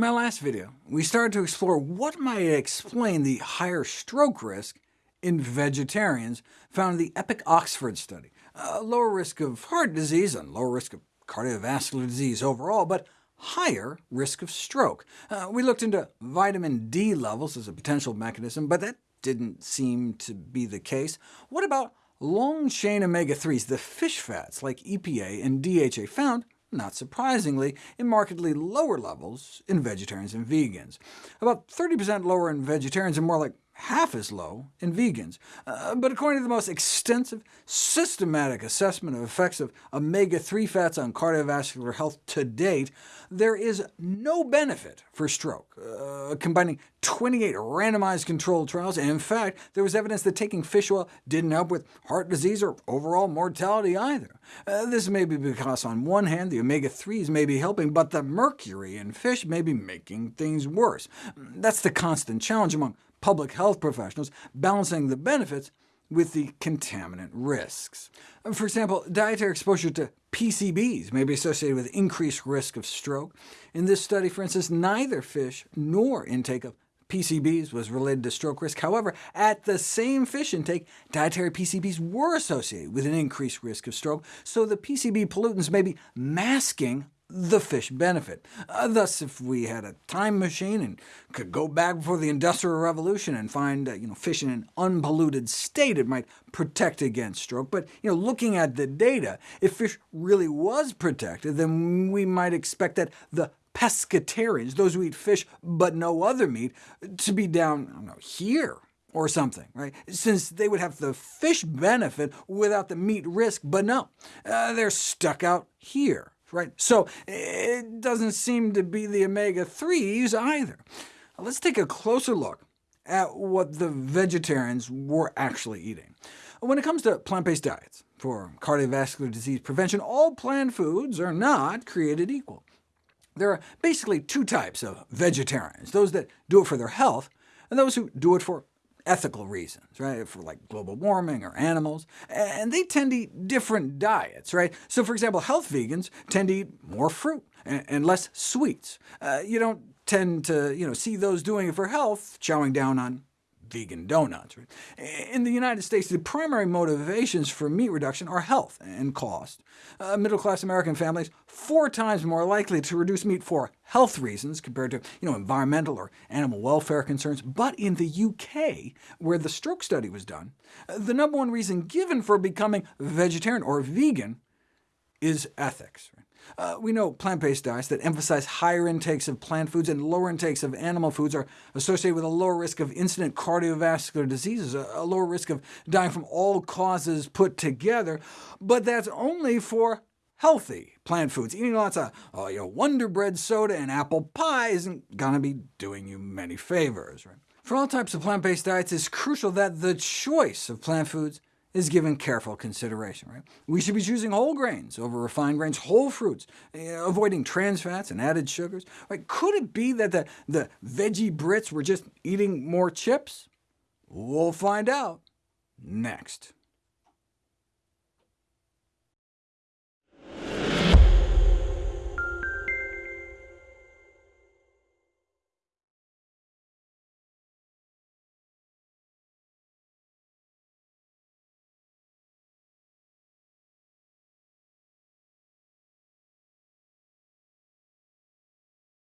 In my last video, we started to explore what might explain the higher stroke risk in vegetarians found in the EPIC Oxford study, a lower risk of heart disease and lower risk of cardiovascular disease overall, but higher risk of stroke. Uh, we looked into vitamin D levels as a potential mechanism, but that didn't seem to be the case. What about long-chain omega-3s, the fish fats like EPA and DHA found not surprisingly, in markedly lower levels in vegetarians and vegans. About 30% lower in vegetarians and more like half as low in vegans. Uh, but according to the most extensive, systematic assessment of effects of omega-3 fats on cardiovascular health to date, there is no benefit for stroke, uh, combining 28 randomized controlled trials. In fact, there was evidence that taking fish oil didn't help with heart disease or overall mortality either. Uh, this may be because, on one hand, the omega-3s may be helping, but the mercury in fish may be making things worse. That's the constant challenge among public health professionals, balancing the benefits with the contaminant risks. For example, dietary exposure to PCBs may be associated with increased risk of stroke. In this study, for instance, neither fish nor intake of PCBs was related to stroke risk. However, at the same fish intake, dietary PCBs were associated with an increased risk of stroke, so the PCB pollutants may be masking the fish benefit. Uh, thus, if we had a time machine and could go back before the Industrial Revolution and find uh, you know, fish in an unpolluted state, it might protect against stroke. But you know, looking at the data, if fish really was protected, then we might expect that the pescatarians, those who eat fish but no other meat, to be down know, here or something, right? since they would have the fish benefit without the meat risk, but no, uh, they're stuck out here right? So it doesn't seem to be the omega-3s either. Let's take a closer look at what the vegetarians were actually eating. When it comes to plant-based diets for cardiovascular disease prevention, all plant foods are not created equal. There are basically two types of vegetarians, those that do it for their health, and those who do it for ethical reasons, right, for like global warming or animals, and they tend to eat different diets. right? So for example, health vegans tend to eat more fruit and, less sweets. Uh, you don't tend to you know, see those doing it for health chowing down on vegan donuts. In the United States, the primary motivations for meat reduction are health and cost. Uh, Middle-class American families four times more likely to reduce meat for health reasons compared to you know, environmental or animal welfare concerns. But in the UK, where the stroke study was done, uh, the number one reason given for becoming vegetarian or vegan is ethics. Uh, we know plant-based diets that emphasize higher intakes of plant foods and lower intakes of animal foods are associated with a lower risk of incident cardiovascular diseases, a, lower risk of dying from all causes put together, but that's only for healthy plant foods. Eating lots of oh, you know, Wonder Bread soda and apple pie isn't going to be doing you many favors. Right? For all types of plant-based diets, it's crucial that the choice of plant foods is given careful consideration. Right? We should be choosing whole grains over refined grains, whole fruits, eh, avoiding trans fats and added sugars. Right? Could it be that the, the veggie Brits were just eating more chips? We'll find out next.